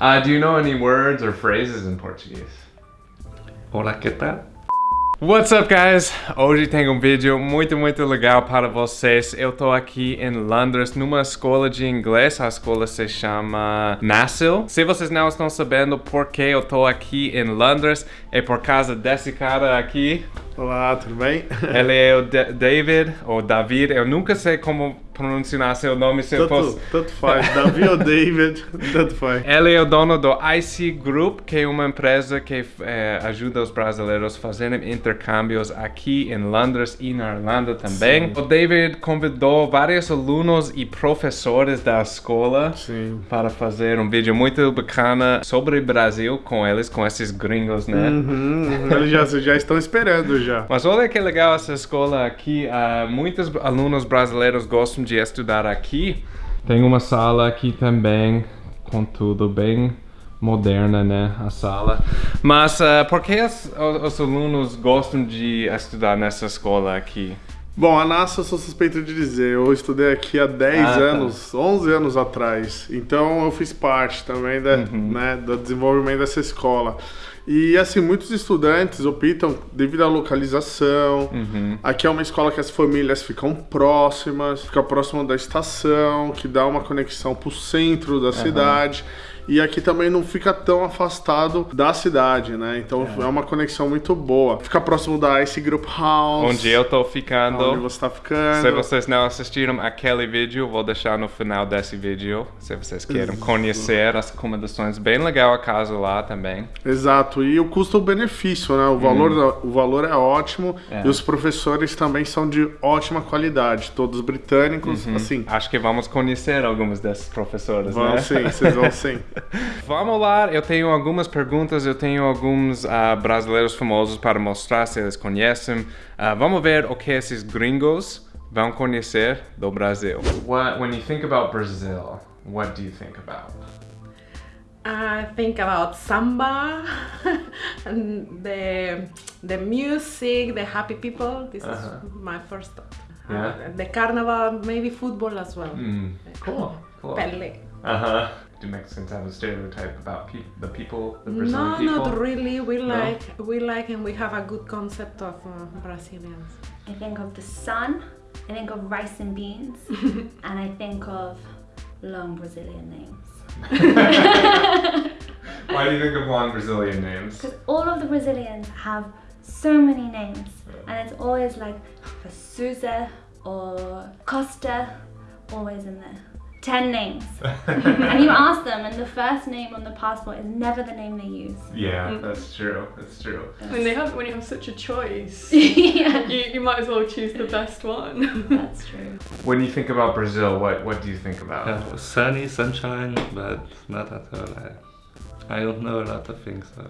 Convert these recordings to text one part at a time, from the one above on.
Uh, do you know any words or phrases in Portuguese? Olá, que tal? What's up, guys? Hoje tem um vídeo muito, muito legal para vocês. Eu tô aqui em Londres, numa escola de inglês. A escola se chama Nassau. Se vocês não estão sabendo por que eu tô aqui em Londres, é por causa desse cara aqui. Olá, tudo bem? Ele é o D David, ou David. Eu nunca sei como pronunciar seu nome se eu Tanto, fosse... tanto faz, Davi ou David, tanto faz. Ele é o dono do IC Group, que é uma empresa que eh, ajuda os brasileiros a fazerem intercâmbios aqui em Londres e na Irlanda também. O David convidou vários alunos e professores da escola Sim. para fazer um vídeo muito bacana sobre o Brasil com eles, com esses gringos, né? Uhum, uhum, eles já, já estão esperando já. Mas olha que legal essa escola aqui. ah, muitos alunos brasileiros gostam de estudar aqui. Tem uma sala aqui também, com tudo bem moderna, né? A sala. Mas ah, por que as- os, os alunos gostam de estudar nessa escola aqui? Bom, a NASA eu sou suspeito de dizer, eu estudei aqui há 10 Ah, tá. anos, 11 anos atrás, então eu fiz parte também da, Uhum. né, do desenvolvimento dessa escola. E assim, muitos estudantes optam devido à localização. Uhum. Aqui é uma escola que as famílias ficam próximas, fica próximo da estação, que dá uma conexão pro centro da cidade. E aqui também não fica tão afastado da cidade, né? Então é, uma conexão muito boa. Fica próximo da Ice Group House. Onde eu tô ficando. Onde você tá ficando. Se vocês não assistiram aquele vídeo, vou deixar no final desse vídeo. Se vocês querem conhecer as acomodações, bem legal a casa lá também. Exato, e o custo-benefício, né? O valor, da- o valor é ótimo Hum. É. e os professores também são de ótima qualidade, todos britânicos, assim. Acho que vamos conhecer alguns desses professores, Vão Uhum. né? sim, vocês vão sim. Vamos lá, eu tenho algumas perguntas, eu tenho alguns ah, brasileiros famosos para mostrar se eles conhecem. Ah, vamos ver o que esses gringos vão conhecer do Brasil. What, when you think about Brazil, what do you think about? I think about samba and the the music, the happy people. This Uh-huh. is my first thought. Yeah. Uh, the carnival, maybe football as well. Mm, cool, cool. Pele. Uh-huh. Do Mexicans have a stereotype about pe- the people, the No, Brazilian people? not really. We No? like we like and we have a good concept of uh, Brazilians. I think of the sun, I think of rice and beans, and I think of long Brazilian names. Why do you think of long Brazilian names? Because all of the Brazilians have so many names, and it's always like for Souza or Costa, always in there. Ten names. and you ask them, and the first name on the passport is never the name they use. Yeah, that's true. That's true. When they have when you have such a choice, yeah, you, you might as well choose the best one. that's true. When you think about Brazil, what what do you think about? Uh, sunny, sunshine, but not at all. I, I don't know a lot of things. So.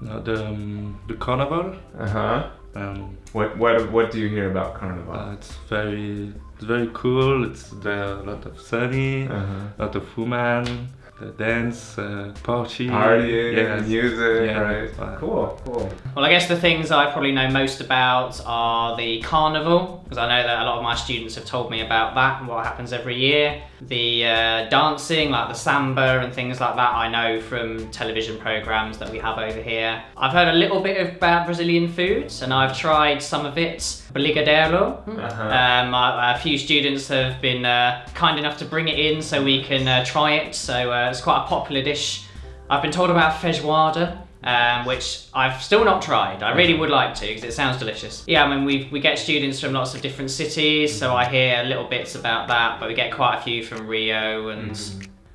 No, the um, the carnival. Uh huh. Um, What what what do you hear about Carnival? uh, it's very it's very cool. It's there are a lot of sunny, a lot of women, dance, uh, party, Partying, yes. music, Yeah, right? right. Cool, cool. Well, I guess the things I probably know most about are the carnival, because I know that a lot of my students have told me about that and what happens every year. The uh, dancing, like the samba and things like that, I know from television programs that we have over here. I've heard a little bit about Brazilian foods, and I've tried some of it. Brigadeiro. Uh-huh. Um, a, a few students have been uh, kind enough to bring it in so we can uh, try it. So uh, it's quite a popular dish. I've been told about feijoada, um, which I've still not tried. I really would like to because it sounds delicious. Yeah, I mean we we get students from lots of different cities, so I hear little bits about that. But we get quite a few from Rio and.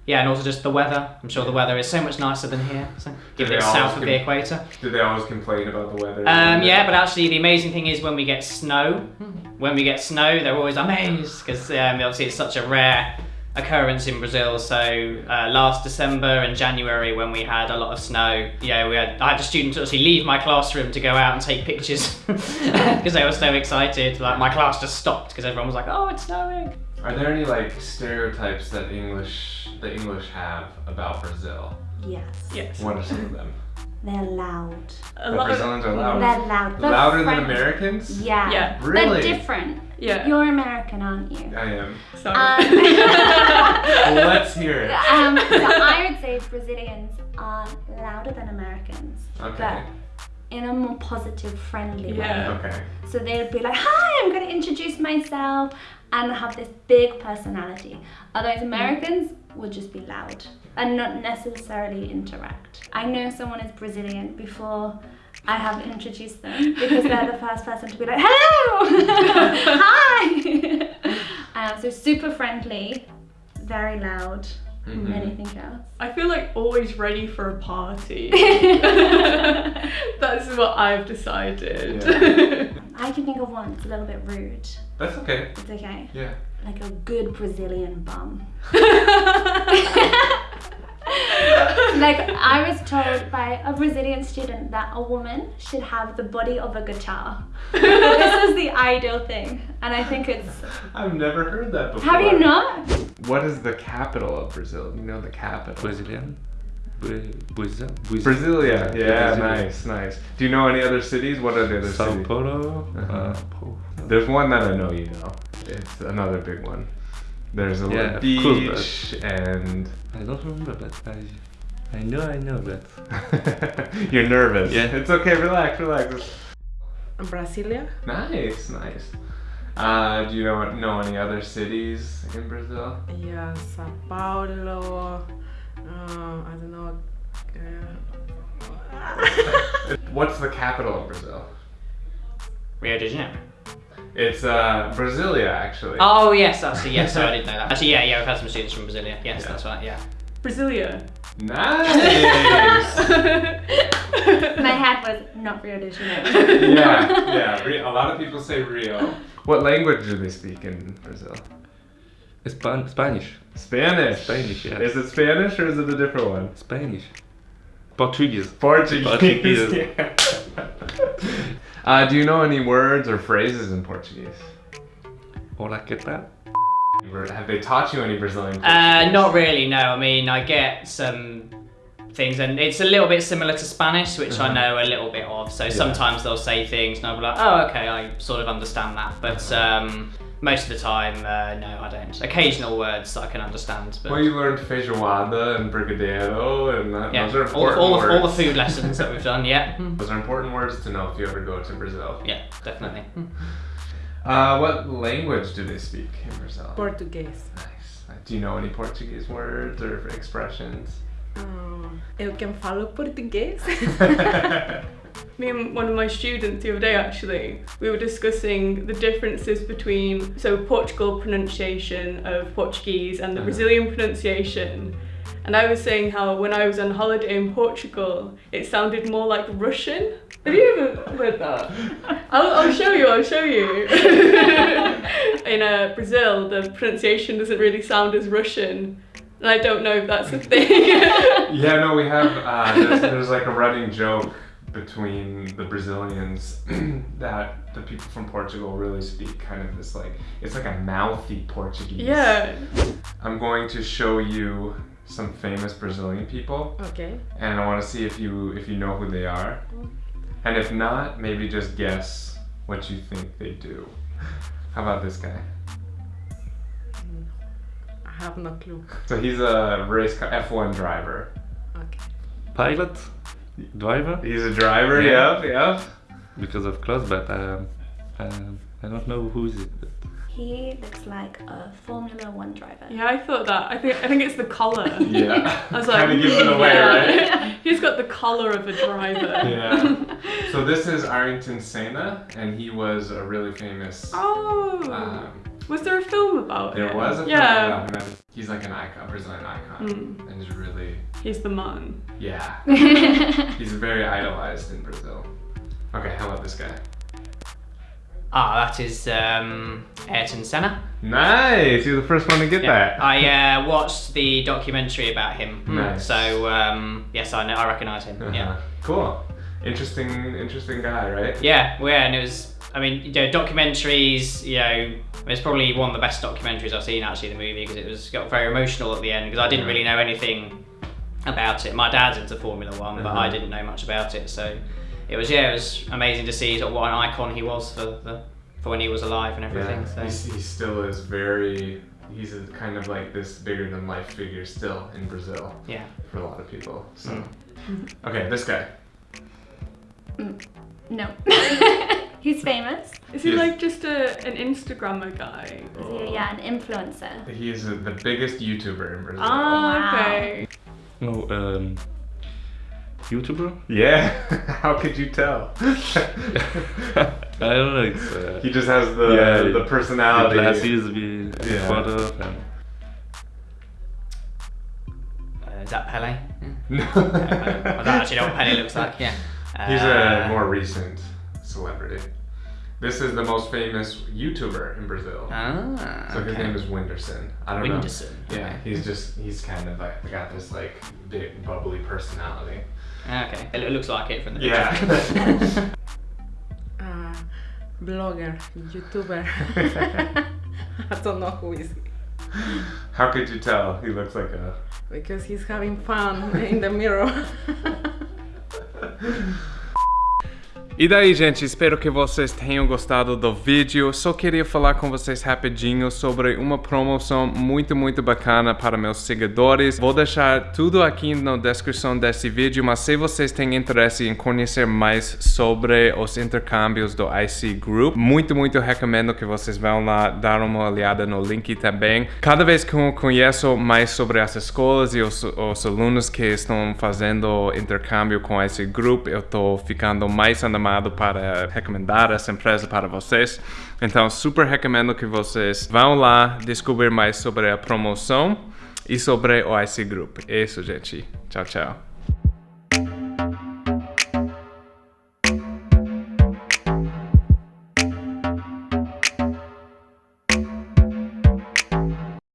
Yeah, and also just the weather. I'm sure the weather is so much nicer than here. So, given it's south of the equator. Do they always complain about the weather? Um, yeah, but actually, the amazing thing is when we get snow. When we get snow, they're always amazed because um, obviously it's such a rare occurrence in Brazil. So uh, last December and January, when we had a lot of snow, yeah, we had I had a student actually leave my classroom to go out and take pictures because they were so excited. Like my class just stopped because everyone was like, "Oh, it's snowing." Are there any like stereotypes that English the English have about Brazil? Yes. yes. What are some of them? They're loud. A The lot of, Brazilians are loud. They're loud. They're Louder than. Americans? Yeah. Yeah. Really? They're different. yeah. You're American, aren't you? I am. Sorry. Um, Well, let's hear it. um, so I would say say Brazilians are louder than Americans, Okay. But in a more positive, friendly Yeah. way. Okay. So they'd be like, "Hi, I'm going to introduce myself," and have this big personality. Otherwise, Americans would just be loud and not necessarily interact. I know someone is Brazilian before. I have introduced them because they're the first person to be like, hello, hi. um, so super friendly, very loud, Mm-hmm. anything else. I feel like always ready for a party. That's what I've decided. I can think of one that's a little bit rude. That's okay. It's okay. Yeah. Like a good Brazilian bum. Like I was told by a Brazilian student that a woman should have the body of a guitar. this is the ideal thing, and I think it's. I've never heard that before. Have you not? What is the capital of Brazil? You know the capital. Brazilian. Bra- Brazil. Brasilia. Yeah, Brasilia. nice, nice. Do you know any other cities? What are the other Sao cities? Paulo. Uh-huh. Uh, There's one that I know you know. It's another big one. There's a Yeah, little cool, beach and I don't remember, but I, I know, I know, but you're nervous. Yeah. It's okay. Relax, relax. Brasilia? Nice, nice. Uh, do you know know any other cities in Brazil? Yeah, Sao Paulo. Uh, I don't know. Uh, What's the capital of Brazil? Rio de Janeiro. It's uh, Brasilia, actually. Oh yes, I see. yes, so I didn't know that. Actually, yeah, yeah, we've had some students from Brasilia. Yes, Yeah. that's right. Yeah. Brasilia. Nice. My hat was not Rio de Janeiro. yeah, yeah. A lot of people say Rio. What language do they speak in Brazil? Span- Spanish. Spanish. Spanish, yes. Is it Spanish or is it a different one? Spanish. Portuguese. Portuguese. Portuguese. Yeah. uh, do you know any words or phrases in Portuguese? Hola, ¿qué tal? Have they taught you any Brazilian? Uh, not really. No, I mean I get some things, and it's a little bit similar to Spanish, which I Uh-huh. know a little bit of. So sometimes they'll say things, and I'll be like, oh, okay, I sort of understand that. But um, most of the time, uh, no, I don't. Occasional words I can understand, but. Well, you learned feijoada and brigadeiro, and that, yeah, those are all, important all, words. the, all the food lessons that we've done, yeah. Those are important words to know if you ever go to Brazil. Yeah, definitely. Uh, what language do they speak in Brazil? Português. Nice. Do you know any Portuguese words or expressions? Hum, eu que falo português. Me and one of my students the other day actually, we were discussing the differences between so Portugal pronunciation of Portuguese and the Uh-huh. Brazilian pronunciation. And I was saying how when I was on holiday in Portugal, it sounded more like Russian. Have you ever heard that? I'll, I'll show you, I'll show you. in uh, Brazil, the pronunciation doesn't really sound as Russian. And I don't know if that's a thing. Yeah, no, we have. Uh, there's, there's like a running joke between the Brazilians that the people from Portugal really speak kind of this like it's like a mouthy Portuguese. yeah. I'm going to show you some famous Brazilian people, ok. and I want to see if you if you know who they are, and if not, maybe just guess what you think they do. How about this guy? I have no clue. So he's a race car F1 driver. Ok. Pilot? Driver? He's a driver. Yeah. yeah. yep. Because of clothes, but um, um, I don't know who is it. But He looks like a Formula One driver. Yeah, I thought that. I think I think it's the collar. Yeah. I was like, kind of gives it away, yeah. right? He's got the collar of a driver. Yeah. So this is Ayrton Senna, and he was a really famous. Oh, Um, was there a film about there him? was a film yeah. about him. He's like an icon, Brazilian icon, Mm. and he's really, He's the man. yeah, he's very idolized in Brazil. Okay, how about this guy? Ah, that is um, Ayrton Senna. Nice. You're the first one to get that. I uh, watched the documentary about him. Nice. So um, yes, I know. I recognise him. Uh-huh. Yeah. Cool. Interesting, interesting guy, right? Yeah, well, yeah, and it was. I mean, you know, documentaries. You know, it's probably one of the best documentaries I've seen actually. The movie because it was got very emotional at the end because I didn't really know anything about it. My dad's into Formula One, but I Uh-huh. didn't know much about it. So it was yeah, it was amazing to see sort of what an icon he was for the for when he was alive and everything. Yeah. So he still is very he's a kind of like this bigger than life figure still in Brazil Yeah. for a lot of people. So, Mm. okay, this guy. No. He's famous. Is he Yes. like just a an Instagrammer guy? Is he, yeah, an influencer. He is the biggest YouTuber in Brazil. Ah, Wow. okay. No, um, YouTuber? Yeah. How could you tell? I don't know. It's uh, he just has the Yeah, the the personality. glasses we Yeah. thought of and Uh, is that Pele? No. I don't actually know what Pele looks like. Yeah. He's a Uh, more recent celebrity. This is the most famous YouTuber in Brazil. Ah. So his okay. name is Whindersson. I don't Whindersson, know. Yeah, okay. he's just he's kind of like got this like big bubbly personality. Okay. It looks like it from the Yeah. Uh, blogger, YouTuber. I don't know who is he. How could you tell? He looks like a. Because he's having fun in the mirror. E daí, gente, espero que vocês tenham gostado do vídeo. Só queria falar com vocês rapidinho sobre uma promoção muito, muito bacana para meus seguidores. Vou deixar tudo aqui na descrição desse vídeo, mas se vocês têm interesse em conhecer mais sobre os intercâmbios do IC Group, muito, muito recomendo que vocês vão lá dar uma olhada no link também. Cada vez que eu conheço mais sobre as escolas e os, os alunos que estão fazendo intercâmbio com esse grupo, eu tô ficando mais animado para recomendar essa empresa para vocês. Então, super recomendo que vocês vão lá descobrir mais sobre a promoção e sobre o IC Group. É isso, gente. Tchau, tchau.